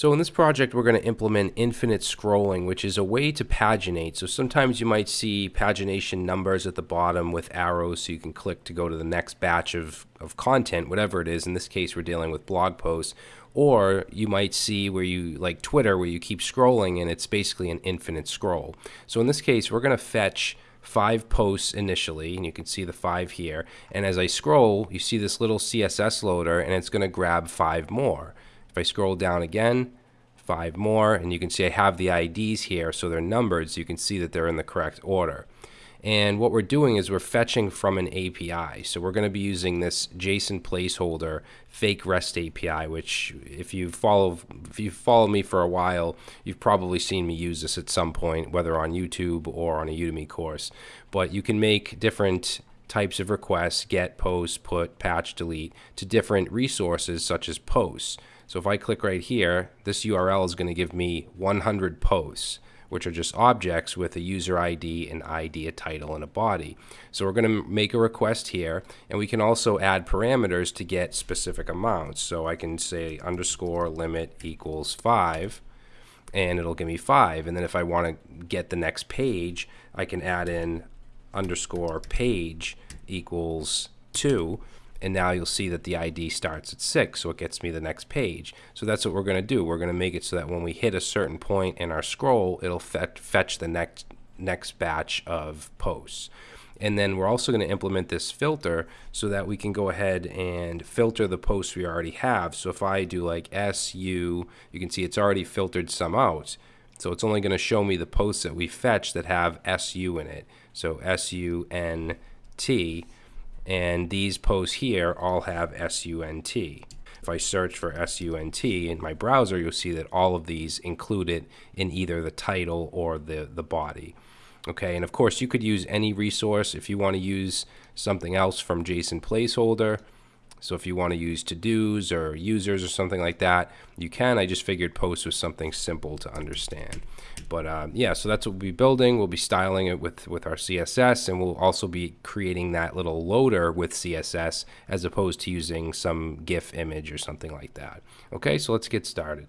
So in this project, we're going to implement infinite scrolling, which is a way to paginate. So sometimes you might see pagination numbers at the bottom with arrows so you can click to go to the next batch of, of content, whatever it is. In this case, we're dealing with blog posts. Or you might see where you, like Twitter, where you keep scrolling and it's basically an infinite scroll. So in this case, we're going to fetch five posts initially, and you can see the five here. And as I scroll, you see this little CSS loader, and it's going to grab five more. If I scroll down again, five more, and you can see I have the IDs here, so they're numbered, so you can see that they're in the correct order. And what we're doing is we're fetching from an API. So we're going to be using this JSON placeholder fake REST API, which if you follow if you follow me for a while, you've probably seen me use this at some point, whether on YouTube or on a Udemy course. But you can make different types of requests, get, post, put, patch, delete, to different resources such as posts. So if I click right here, this URL is going to give me 100 posts, which are just objects with a user ID, an ID, a title, and a body. So we're going to make a request here, and we can also add parameters to get specific amounts. So I can say underscore limit equals 5, and it'll give me 5. And then if I want to get the next page, I can add in underscore page equals 2 and now you'll see that the ID starts at 6, so it gets me the next page. So that's what we're going to do. We're going to make it so that when we hit a certain point in our scroll, it'll fetch the next, next batch of posts. And then we're also going to implement this filter so that we can go ahead and filter the posts we already have. So if I do like SU, you can see it's already filtered some out. So it's only going to show me the posts that we fetch that have SU in it. So S-U-N-T and these posts here all have SUNT. If I search for SUNT in my browser, you'll see that all of these include it in either the title or the, the body. Okay, and of course you could use any resource if you want to use something else from JSON placeholder. So if you want to use to-dos or users or something like that, you can. I just figured post was something simple to understand. But uh, yeah, so that's what we'll be building. We'll be styling it with, with our CSS, and we'll also be creating that little loader with CSS as opposed to using some GIF image or something like that. Okay, so let's get started.